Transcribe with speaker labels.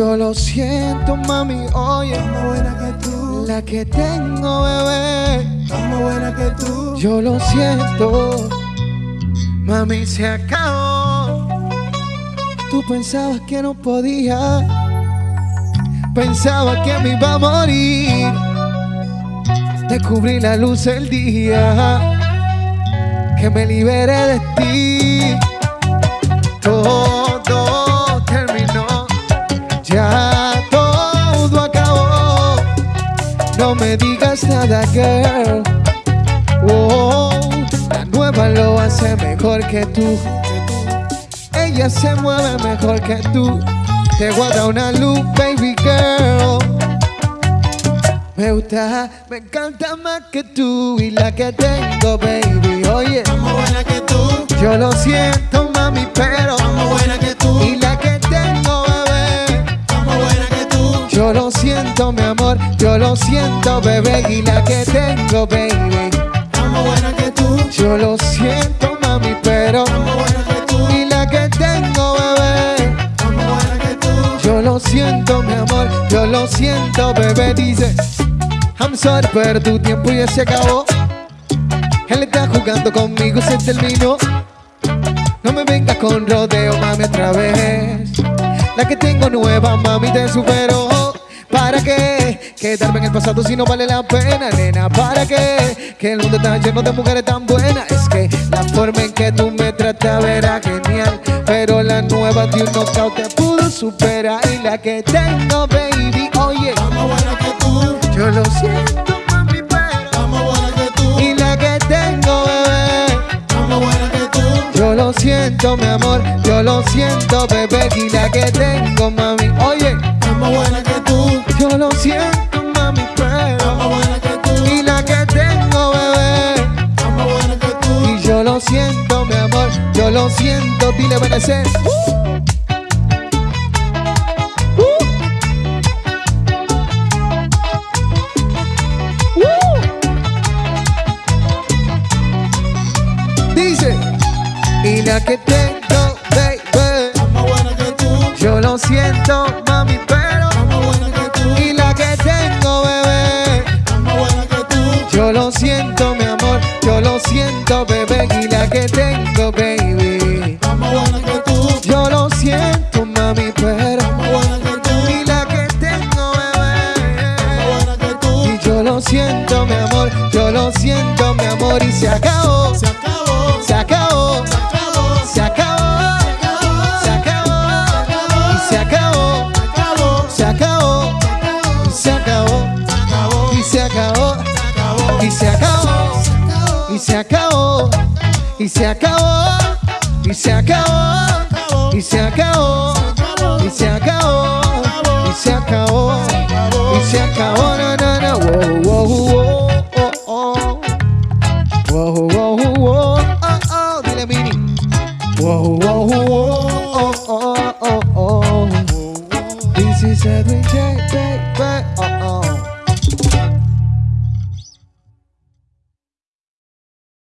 Speaker 1: Yo lo siento, mami, oye.
Speaker 2: Está más buena que tú.
Speaker 1: La que tengo, bebé.
Speaker 2: Está más buena que tú.
Speaker 1: Yo lo siento, mami, se acabó. Tú pensabas que no podía Pensaba que me iba a morir. Descubrí la luz del día. Que me liberé de ti. Todo terminó. Ya todo acabó. No me digas nada, girl. Oh, la nueva lo hace mejor que tú. Ella se mueve mejor que tú. Te guarda una luz, baby girl. Me gusta, me encanta más que tú y la que tengo, baby. Oye,
Speaker 2: más buena que tú.
Speaker 1: yo lo siento, mami, pero
Speaker 2: más buena que tú.
Speaker 1: y la que tengo, bebé.
Speaker 2: Más buena que tú.
Speaker 1: Yo lo siento, mi amor, yo lo siento, bebé, y la que tengo, baby.
Speaker 2: Más buena que tú.
Speaker 1: Yo lo siento, mami, pero siento, mi amor, yo lo siento, bebé. Dice, I'm sorry, pero tu tiempo ya se acabó. Él está jugando conmigo, se terminó. No me vengas con rodeo, mami, otra vez. La que tengo nueva, mami, te superó. ¿Para qué? Quedarme en el pasado si no vale la pena, nena. ¿Para qué? Que el mundo está lleno de mujeres tan buenas. Es que la forma en que tú me tratas era genial. Pero la nueva de un knockout te pudo superar. Y la que tengo, baby, oye,
Speaker 2: Está más buena que tú.
Speaker 1: yo lo siento, mami, pero.
Speaker 2: Está más buena que tú.
Speaker 1: Y la que tengo, bebé.
Speaker 2: Está más buena que tú.
Speaker 1: Yo lo siento, mi amor, yo lo siento, bebé, y la que tengo, mami. siento, mi amor, yo lo siento, dile amanecer. Dice, y la que tengo, baby, yo lo siento
Speaker 2: más.
Speaker 1: La que tengo, baby.
Speaker 2: Está más buena que tú.
Speaker 1: Yo lo siento, mami, pero
Speaker 2: Está más buena que tú.
Speaker 1: y la que tengo,
Speaker 2: Está más
Speaker 1: bebé.
Speaker 2: buena que tú.
Speaker 1: Y yo lo siento, mi amor, yo lo siento, mi amor, y se acabó,
Speaker 2: Se acabó.
Speaker 1: se acabó,
Speaker 2: Se acabó.
Speaker 1: se acabó, se acabó,
Speaker 2: Se acabó.
Speaker 1: se acabó, y se acabó, y se acabó, y se acabó, y se acabó, y se acabó, y se acabó, y se acabó, y se acabó, y se acabó, y se acabó, na na na, wow wow wow oh oh, wow wow wow oh oh, dile mini, wow oh, oh oh oh oh, this is a dream, oh oh.